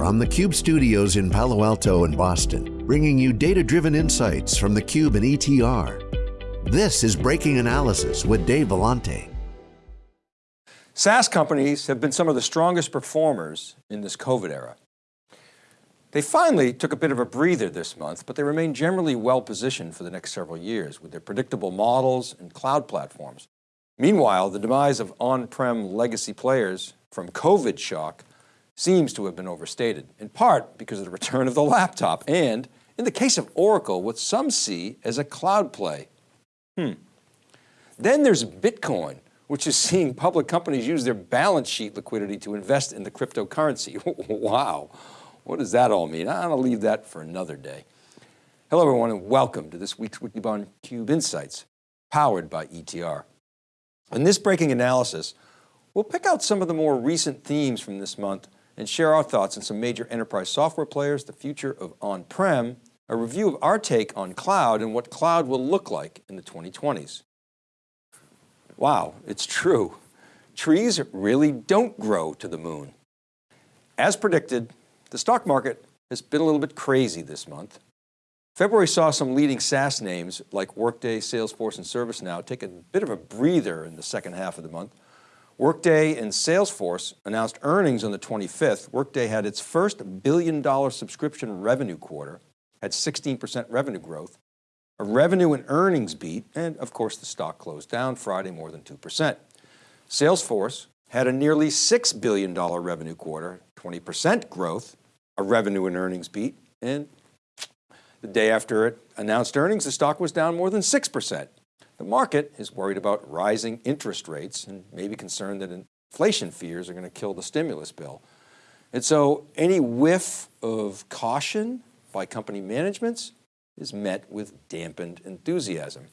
from the Cube studios in Palo Alto and Boston, bringing you data-driven insights from the Cube and ETR. This is Breaking Analysis with Dave Vellante. SaaS companies have been some of the strongest performers in this COVID era. They finally took a bit of a breather this month, but they remain generally well positioned for the next several years with their predictable models and cloud platforms. Meanwhile, the demise of on-prem legacy players from COVID shock seems to have been overstated, in part because of the return of the laptop and, in the case of Oracle, what some see as a cloud play. Hmm. Then there's Bitcoin, which is seeing public companies use their balance sheet liquidity to invest in the cryptocurrency. wow, what does that all mean? I'll leave that for another day. Hello everyone and welcome to this week's Wikibon Cube Insights, powered by ETR. In this breaking analysis, we'll pick out some of the more recent themes from this month and share our thoughts on some major enterprise software players, the future of on-prem, a review of our take on cloud and what cloud will look like in the 2020s. Wow, it's true. Trees really don't grow to the moon. As predicted, the stock market has been a little bit crazy this month. February saw some leading SaaS names like Workday, Salesforce, and ServiceNow take a bit of a breather in the second half of the month. Workday and Salesforce announced earnings on the 25th. Workday had its first billion dollar subscription revenue quarter, had 16% revenue growth, a revenue and earnings beat, and of course the stock closed down Friday more than 2%. Salesforce had a nearly $6 billion revenue quarter, 20% growth, a revenue and earnings beat, and the day after it announced earnings, the stock was down more than 6%. The market is worried about rising interest rates and maybe concerned that inflation fears are going to kill the stimulus bill. And so any whiff of caution by company managements is met with dampened enthusiasm.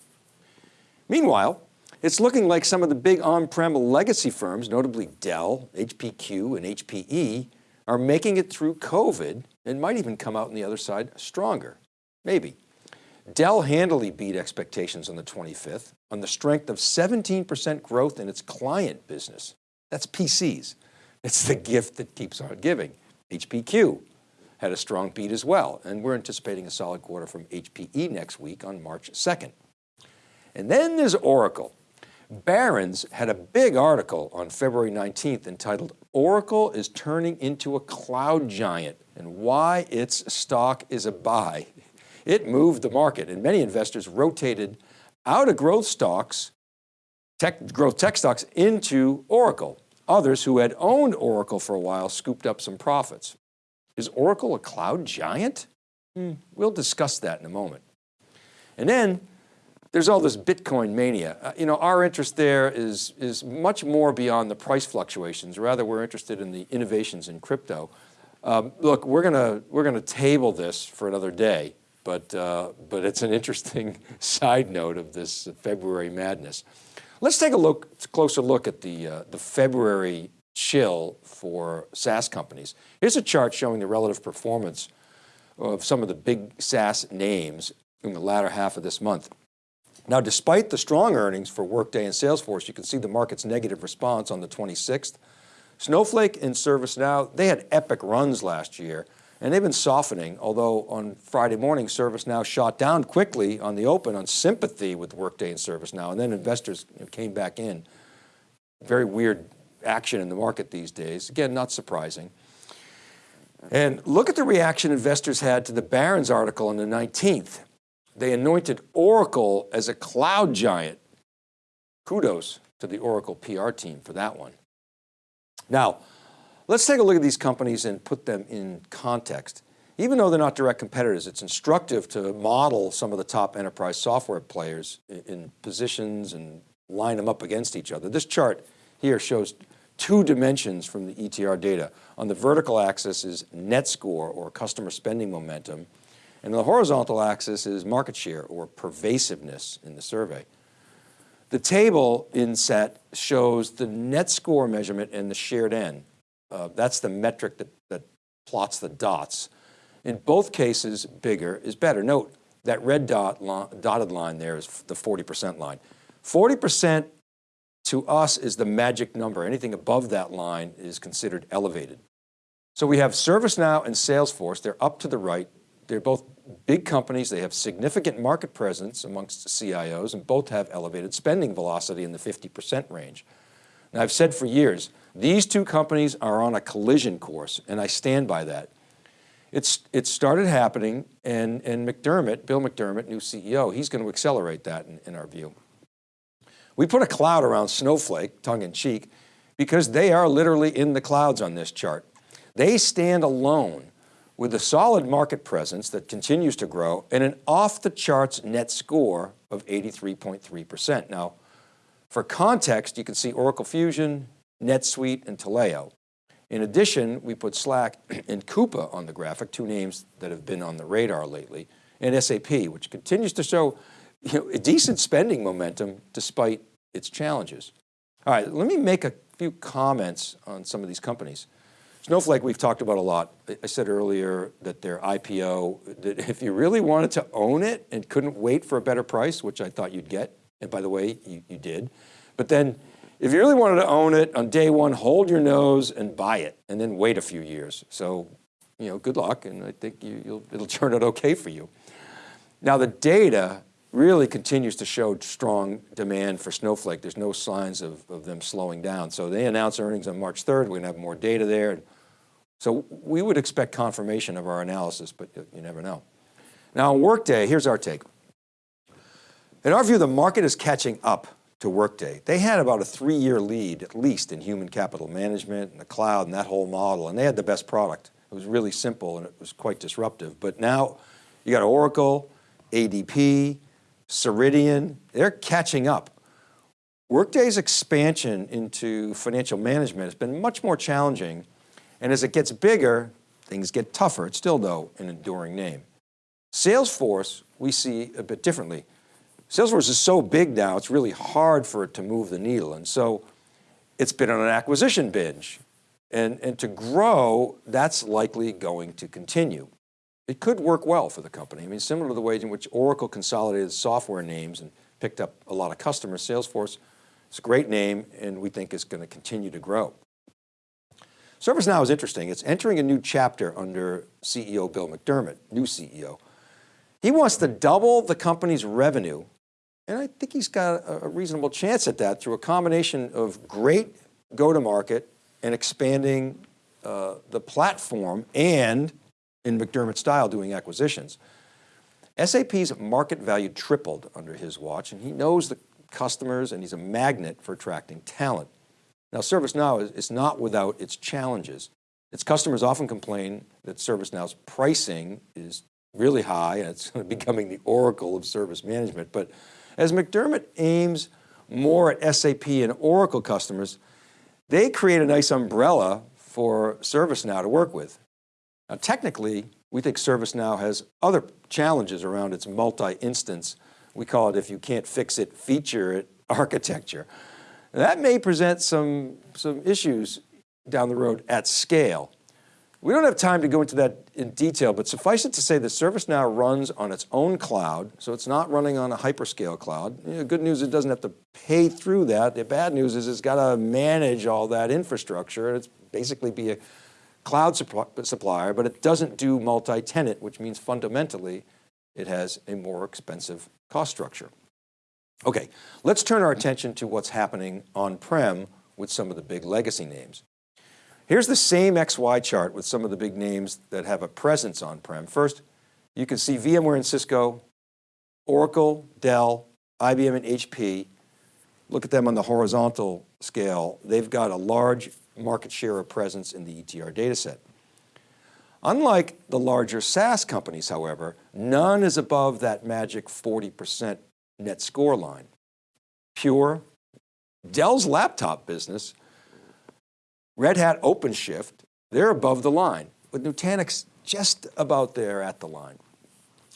Meanwhile, it's looking like some of the big on-prem legacy firms, notably Dell, HPQ, and HPE, are making it through COVID and might even come out on the other side stronger. Maybe. Dell handily beat expectations on the 25th on the strength of 17% growth in its client business. That's PCs. It's the gift that keeps on giving. HPQ had a strong beat as well, and we're anticipating a solid quarter from HPE next week on March 2nd. And then there's Oracle. Barron's had a big article on February 19th entitled, Oracle is turning into a cloud giant and why its stock is a buy. It moved the market and many investors rotated out of growth stocks, tech, growth tech stocks into Oracle. Others who had owned Oracle for a while scooped up some profits. Is Oracle a cloud giant? Hmm, we'll discuss that in a moment. And then there's all this Bitcoin mania. Uh, you know, our interest there is, is much more beyond the price fluctuations. Rather, we're interested in the innovations in crypto. Um, look, we're going to we're going to table this for another day but, uh, but it's an interesting side note of this February madness. Let's take a look, closer look at the, uh, the February chill for SaaS companies. Here's a chart showing the relative performance of some of the big SaaS names in the latter half of this month. Now, despite the strong earnings for Workday and Salesforce, you can see the market's negative response on the 26th. Snowflake and ServiceNow, they had epic runs last year, and they've been softening, although on Friday morning, ServiceNow shot down quickly on the open on sympathy with Workday and ServiceNow, and then investors came back in. Very weird action in the market these days. Again, not surprising. And look at the reaction investors had to the Barron's article on the 19th. They anointed Oracle as a cloud giant. Kudos to the Oracle PR team for that one. Now, Let's take a look at these companies and put them in context. Even though they're not direct competitors, it's instructive to model some of the top enterprise software players in, positions and line them up against each other. This chart here shows two dimensions from the ETR data. On the vertical axis is net score or customer spending momentum. And the horizontal axis is market share or pervasiveness in the survey. The table inset shows the net score measurement and the shared N. Uh, that's the metric that, that plots the dots. In both cases, bigger is better. Note that red dot dotted line there is the 40% line. 40% to us is the magic number. Anything above that line is considered elevated. So we have ServiceNow and Salesforce, they're up to the right. They're both big companies. They have significant market presence amongst CIOs and both have elevated spending velocity in the 50% range. Now I've said for years, these two companies are on a collision course and I stand by that. It's, it started happening and, and McDermott, Bill McDermott, new CEO, he's going to accelerate that in, in our view. We put a cloud around Snowflake, tongue in cheek, because they are literally in the clouds on this chart. They stand alone with a solid market presence that continues to grow and an off the charts net score of 83.3%. Now, for context, you can see Oracle Fusion, NetSuite, and Taleo. In addition, we put Slack and Coupa on the graphic, two names that have been on the radar lately, and SAP, which continues to show you know, a decent spending momentum despite its challenges. All right, let me make a few comments on some of these companies. Snowflake we've talked about a lot. I said earlier that their IPO, that if you really wanted to own it and couldn't wait for a better price, which I thought you'd get, and by the way, you, you did, but then if you really wanted to own it on day one, hold your nose and buy it and then wait a few years. So, you know, good luck and I think you, it'll turn out okay for you. Now the data really continues to show strong demand for Snowflake. There's no signs of, of them slowing down. So they announce earnings on March 3rd. We're to have more data there. So we would expect confirmation of our analysis, but you never know. Now on Workday, here's our take. In our view, the market is catching up to Workday. They had about a three-year lead, at least in human capital management and the cloud and that whole model, and they had the best product. It was really simple and it was quite disruptive. But now you got Oracle, ADP, Ceridian, they're catching up. Workday's expansion into financial management has been much more challenging and as it gets bigger, things get tougher. It's still though an enduring name. Salesforce, we see a bit differently. Salesforce is so big now, it's really hard for it to move the needle. And so it's been on an acquisition binge. And, and to grow, that's likely going to continue. It could work well for the company. I mean, similar to the way in which Oracle consolidated software names and picked up a lot of customers, Salesforce is a great name and we think is going to continue to grow. ServiceNow is interesting. It's entering a new chapter under CEO Bill McDermott, new CEO. He wants to double the company's revenue. And I think he's got a reasonable chance at that through a combination of great go-to-market and expanding uh, the platform and in McDermott style doing acquisitions. SAP's market value tripled under his watch and he knows the customers and he's a magnet for attracting talent. Now ServiceNow is, is not without its challenges. Its customers often complain that ServiceNow's pricing is really high and it's becoming the oracle of service management. But as McDermott aims more at SAP and Oracle customers, they create a nice umbrella for ServiceNow to work with. Now technically, we think ServiceNow has other challenges around its multi-instance. We call it, if you can't fix it, feature it architecture. That may present some, some issues down the road at scale. We don't have time to go into that in detail, but suffice it to say that ServiceNow runs on its own cloud, so it's not running on a hyperscale cloud. You know, good news, it doesn't have to pay through that. The bad news is it's got to manage all that infrastructure. And it's basically be a cloud supplier, but it doesn't do multi-tenant, which means fundamentally it has a more expensive cost structure. Okay, let's turn our attention to what's happening on-prem with some of the big legacy names. Here's the same XY chart with some of the big names that have a presence on-prem. First, you can see VMware and Cisco, Oracle, Dell, IBM and HP. Look at them on the horizontal scale. They've got a large market share of presence in the ETR dataset. Unlike the larger SaaS companies, however, none is above that magic 40% net score line. Pure, Dell's laptop business Red Hat OpenShift, they're above the line, with Nutanix just about there at the line.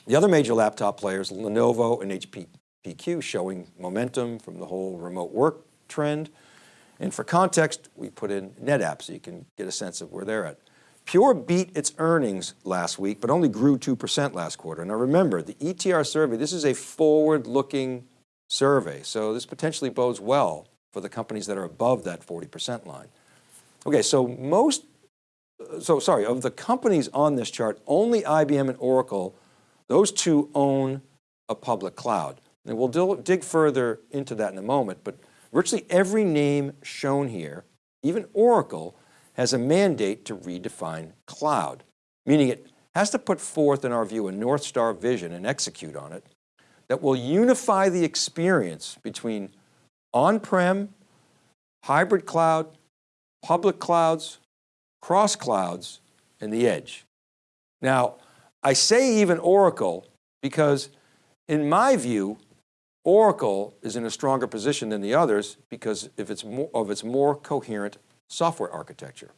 The other major laptop players, Lenovo and HP PQ, showing momentum from the whole remote work trend. And for context, we put in NetApp so you can get a sense of where they're at. Pure beat its earnings last week, but only grew 2% last quarter. Now remember, the ETR survey, this is a forward-looking survey, so this potentially bodes well for the companies that are above that 40% line. Okay, so most so sorry, of the companies on this chart, only IBM and Oracle, those two own a public cloud. And we'll dig further into that in a moment, but virtually every name shown here, even Oracle, has a mandate to redefine cloud, meaning it has to put forth, in our view, a North Star vision and execute on it that will unify the experience between on-prem, hybrid cloud, public clouds, cross clouds, and the edge. Now, I say even Oracle because in my view, Oracle is in a stronger position than the others because if it's more, of its more coherent software architecture.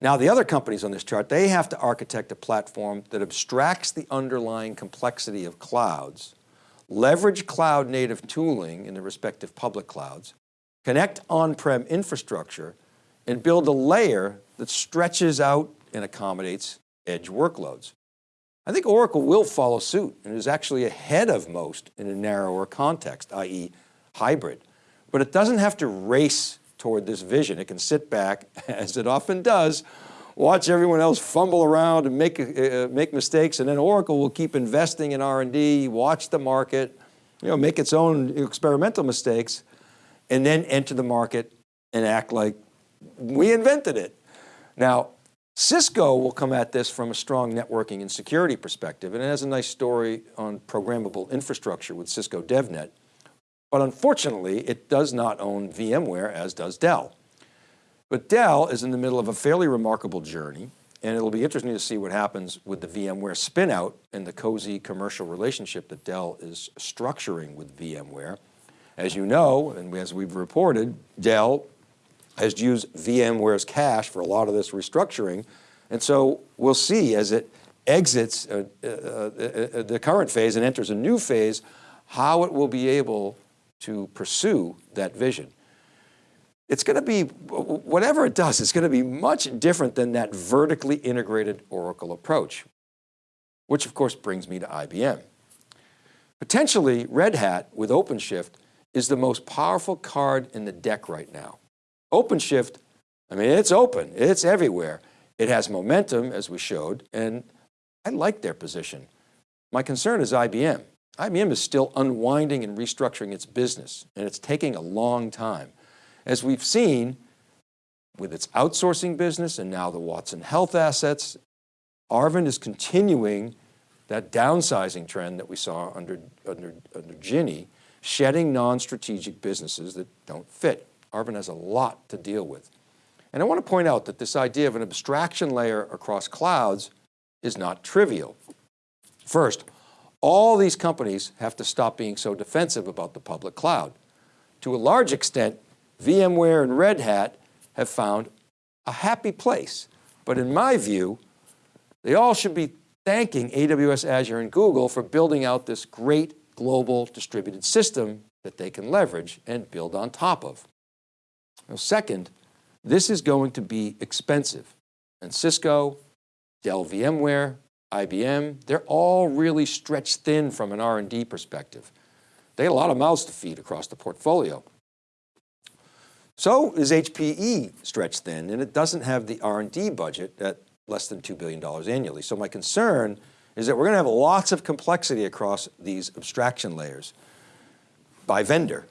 Now the other companies on this chart, they have to architect a platform that abstracts the underlying complexity of clouds, leverage cloud native tooling in the respective public clouds, connect on-prem infrastructure, and build a layer that stretches out and accommodates edge workloads. I think Oracle will follow suit and is actually ahead of most in a narrower context, i.e. hybrid. But it doesn't have to race toward this vision. It can sit back, as it often does, watch everyone else fumble around and make, uh, make mistakes, and then Oracle will keep investing in R&D, watch the market, you know, make its own experimental mistakes, and then enter the market and act like we invented it. Now, Cisco will come at this from a strong networking and security perspective, and it has a nice story on programmable infrastructure with Cisco DevNet. But unfortunately, it does not own VMware as does Dell. But Dell is in the middle of a fairly remarkable journey, and it'll be interesting to see what happens with the VMware spinout and the cozy commercial relationship that Dell is structuring with VMware. As you know, and as we've reported, Dell has used VMware's cash for a lot of this restructuring. And so we'll see as it exits uh, uh, uh, the current phase and enters a new phase, how it will be able to pursue that vision. It's going to be, whatever it does, it's going to be much different than that vertically integrated Oracle approach, which of course brings me to IBM. Potentially Red Hat with OpenShift is the most powerful card in the deck right now. OpenShift, I mean, it's open, it's everywhere. It has momentum, as we showed, and I like their position. My concern is IBM. IBM is still unwinding and restructuring its business, and it's taking a long time. As we've seen with its outsourcing business and now the Watson Health assets, Arvind is continuing that downsizing trend that we saw under, under, under Ginni, shedding non-strategic businesses that don't fit. Arvind has a lot to deal with. And I want to point out that this idea of an abstraction layer across clouds is not trivial. First, all these companies have to stop being so defensive about the public cloud. To a large extent, VMware and Red Hat have found a happy place. But in my view, they all should be thanking AWS, Azure, and Google for building out this great global distributed system that they can leverage and build on top of. Now, second, this is going to be expensive. And Cisco, Dell VMware, IBM, they're all really stretched thin from an R&D perspective. They had a lot of mouths to feed across the portfolio. So is HPE stretched thin and it doesn't have the R&D budget at less than $2 billion annually. So my concern is that we're going to have lots of complexity across these abstraction layers by vendor.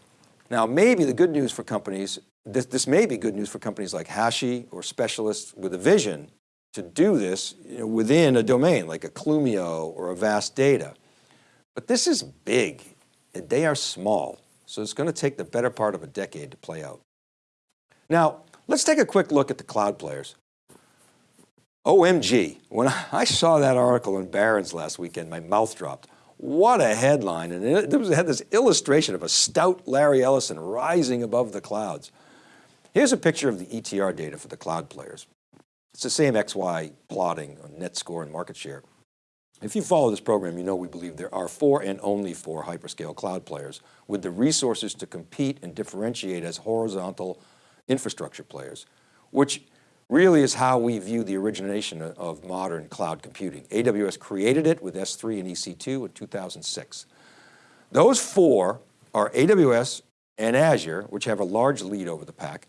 Now, maybe the good news for companies this, this may be good news for companies like Hashi or specialists with a vision to do this you know, within a domain like a Clumio or a Vast Data. But this is big and they are small. So it's going to take the better part of a decade to play out. Now, let's take a quick look at the cloud players. OMG, when I saw that article in Barron's last weekend, my mouth dropped. What a headline. And it, it had this illustration of a stout Larry Ellison rising above the clouds. Here's a picture of the ETR data for the cloud players. It's the same XY plotting on net score and market share. If you follow this program, you know we believe there are four and only four hyperscale cloud players with the resources to compete and differentiate as horizontal infrastructure players, which really is how we view the origination of modern cloud computing. AWS created it with S3 and EC2 in 2006. Those four are AWS and Azure, which have a large lead over the pack,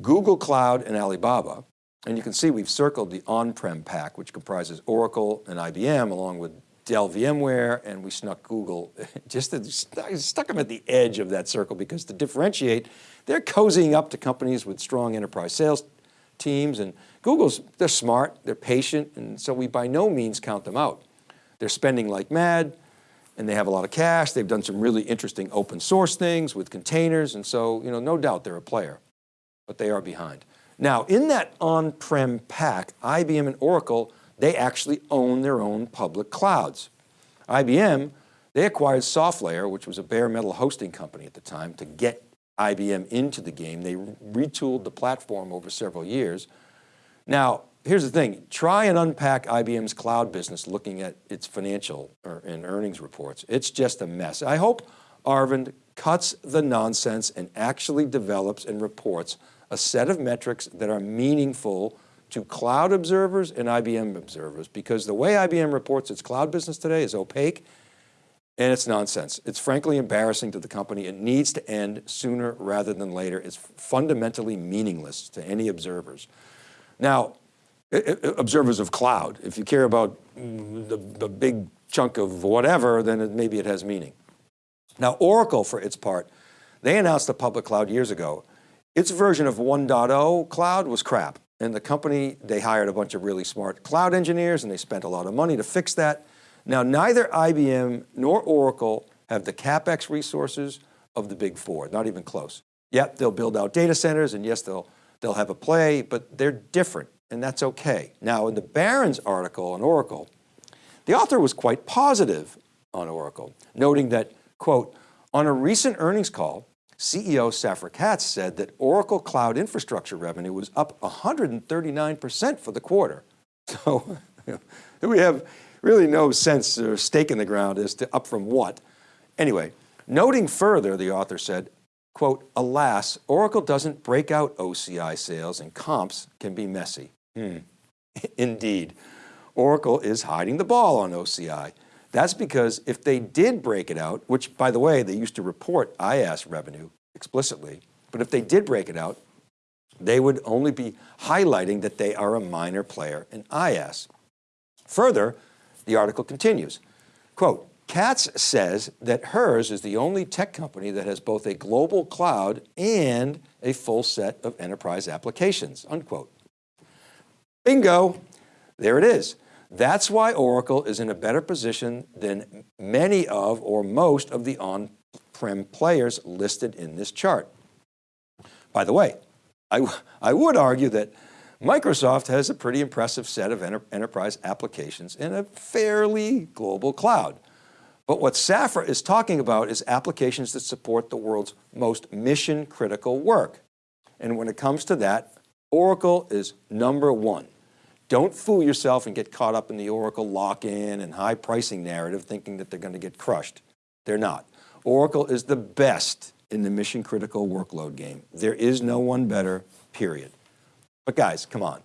Google Cloud and Alibaba, And you can see we've circled the on-prem pack, which comprises Oracle and IBM along with Dell VMware, and we snuck Google, just stuck them at the edge of that circle because to differentiate, they're cozying up to companies with strong enterprise sales teams and Google's, they're smart, they're patient, and so we by no means count them out. They're spending like mad, and they have a lot of cash. They've done some really interesting open source things with containers, and so you know, no doubt they're a player, but they are behind. Now, in that on-prem pack, IBM and Oracle, they actually own their own public clouds. IBM, they acquired SoftLayer, which was a bare metal hosting company at the time, to get IBM into the game. They retooled the platform over several years. Now, here's the thing, try and unpack IBM's cloud business looking at its financial or, and earnings reports. It's just a mess. I hope Arvind cuts the nonsense and actually develops and reports a set of metrics that are meaningful to cloud observers and IBM observers because the way IBM reports its cloud business today is opaque and it's nonsense. It's frankly embarrassing to the company. It needs to end sooner rather than later. It's fundamentally meaningless to any observers. Now, observers of cloud, if you care about the, the big chunk of whatever, then it, maybe it has meaning. Now, Oracle, for its part, they announced the public cloud years ago. Its version of 1.0 cloud was crap. And the company, they hired a bunch of really smart cloud engineers and they spent a lot of money to fix that. Now, neither IBM nor Oracle have the CapEx resources of the big four, not even close. Yep, they'll build out data centers and yes, they'll, they'll have a play, but they're different and that's okay. Now in the Barron's article on Oracle, the author was quite positive on Oracle, noting that, quote, on a recent earnings call, CEO Safra Catz said that Oracle Cloud Infrastructure revenue was up 139% for the quarter. So we have really no sense or stake in the ground as to up from what. Anyway, noting further, the author said, quote, alas, Oracle doesn't break out OCI sales and comps can be messy. Hmm. Indeed, Oracle is hiding the ball on OCI. That's because if they did break it out, which by the way, they used to report IaaS revenue explicitly, but if they did break it out, they would only be highlighting that they are a minor player in IaaS. Further, the article continues, quote, Catz says that hers is the only tech company that has both a global cloud and a full set of enterprise applications, unquote. Bingo, there it is. That's why Oracle is in a better position than many of or most of the on-prem players listed in this chart. By the way, I, I would argue that Microsoft has a pretty impressive set of enter enterprise applications in a fairly global cloud. But what Safra is talking about is applications that support the world's most mission critical work. And when it comes to that, Oracle is number one. Don't fool yourself and get caught up in the Oracle lock-in and high pricing narrative thinking that they're going to get crushed. They're not. Oracle is the best in the mission critical workload game. There is no one better, period. But guys, come on.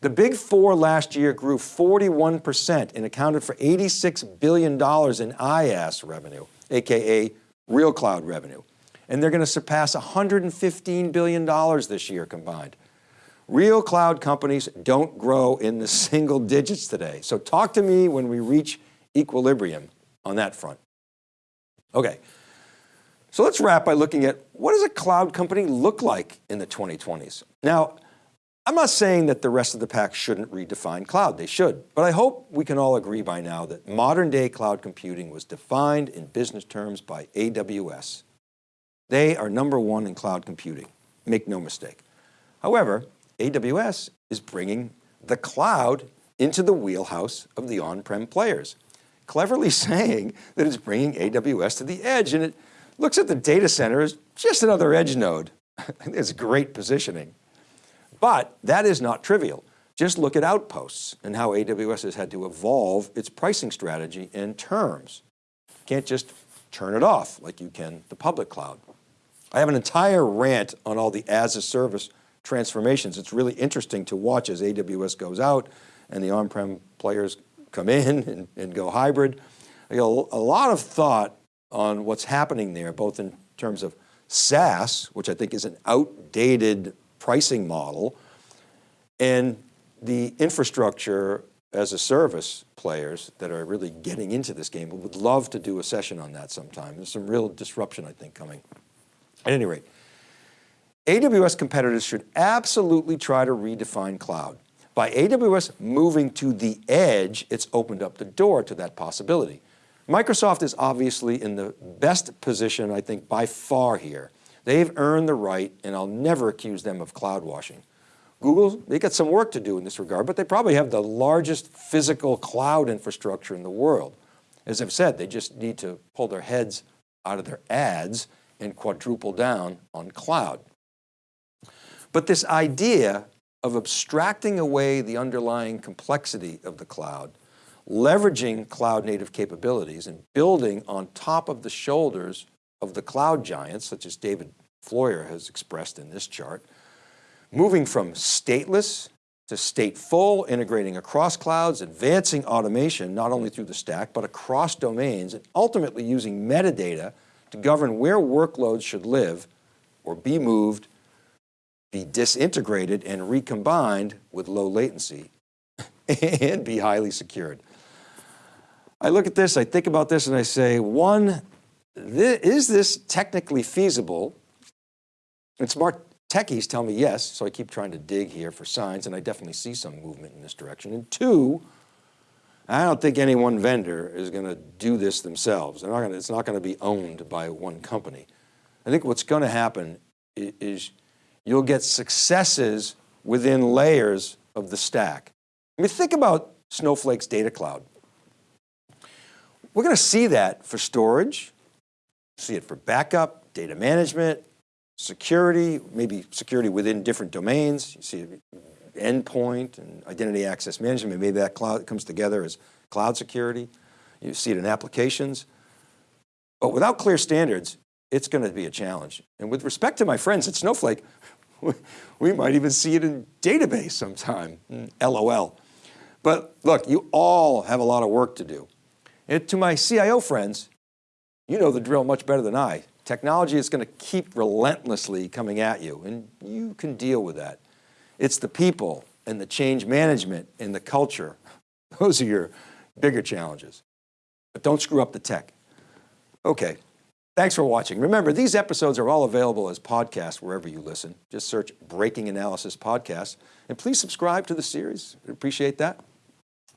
The big four last year grew 41% and accounted for $86 billion in IaaS revenue, AKA real cloud revenue. And they're going to surpass $115 billion this year combined. Real cloud companies don't grow in the single digits today. So talk to me when we reach equilibrium on that front. Okay, so let's wrap by looking at what does a cloud company look like in the 2020s? Now, I'm not saying that the rest of the pack shouldn't redefine cloud, they should, but I hope we can all agree by now that modern day cloud computing was defined in business terms by AWS. They are number one in cloud computing, make no mistake. However, AWS is bringing the cloud into the wheelhouse of the on-prem players, cleverly saying that it's bringing AWS to the edge and it looks at the data center as just another edge node. it's great positioning. But that is not trivial. Just look at Outposts and how AWS has had to evolve its pricing strategy and terms. Can't just turn it off like you can the public cloud. I have an entire rant on all the as a service transformations. It's really interesting to watch as AWS goes out and the on-prem players come in and, and go hybrid. a lot of thought on what's happening there, both in terms of SaaS, which I think is an outdated pricing model, And the infrastructure as a service players that are really getting into this game would love to do a session on that sometime. There's some real disruption, I think, coming. At any rate, AWS competitors should absolutely try to redefine cloud. By AWS moving to the edge, it's opened up the door to that possibility. Microsoft is obviously in the best position, I think, by far here. They've earned the right, and I'll never accuse them of cloud washing. Google, they got some work to do in this regard, but they probably have the largest physical cloud infrastructure in the world. As I've said, they just need to pull their heads out of their ads and quadruple down on cloud. But this idea of abstracting away the underlying complexity of the cloud, leveraging cloud native capabilities and building on top of the shoulders of the cloud giants, such as David Floyer has expressed in this chart, moving from stateless to stateful, integrating across clouds, advancing automation, not only through the stack, but across domains, and ultimately using metadata to govern where workloads should live or be moved, be disintegrated and recombined with low latency and be highly secured. I look at this, I think about this and I say, one, th is this technically feasible? And smart techies tell me yes, so I keep trying to dig here for signs and I definitely see some movement in this direction. And two, I don't think any one vendor is going to do this themselves. Not to, it's not going to be owned by one company. I think what's going to happen is you'll get successes within layers of the stack. I mean, think about Snowflake's data cloud. We're going to see that for storage, see it for backup, data management, security, maybe security within different domains. You see endpoint and identity access management. Maybe that cloud comes together as cloud security. You see it in applications. But without clear standards, it's going to be a challenge. And with respect to my friends at Snowflake, we might even see it in database sometime, hmm, LOL. But look, you all have a lot of work to do. And to my CIO friends, you know the drill much better than I. Technology is going to keep relentlessly coming at you and you can deal with that. It's the people and the change management and the culture. Those are your bigger challenges. But don't screw up the tech. Okay, thanks for watching. Remember, these episodes are all available as podcasts wherever you listen. Just search Breaking Analysis Podcast and please subscribe to the series. I appreciate that.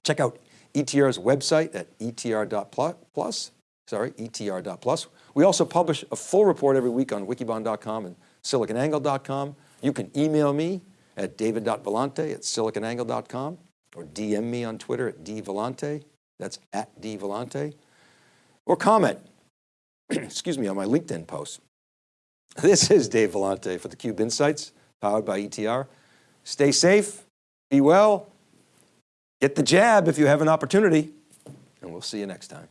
Check out ETR's website at etr.plus, sorry, etr.plus. We also publish a full report every week on wikibon.com and siliconangle.com. You can email me at david.vellante at siliconangle.com or DM me on Twitter at dvellante, that's at dvellante, or comment, excuse me, on my LinkedIn post. This is Dave Vellante for theCUBE Insights, powered by ETR. Stay safe, be well, get the jab if you have an opportunity, and we'll see you next time.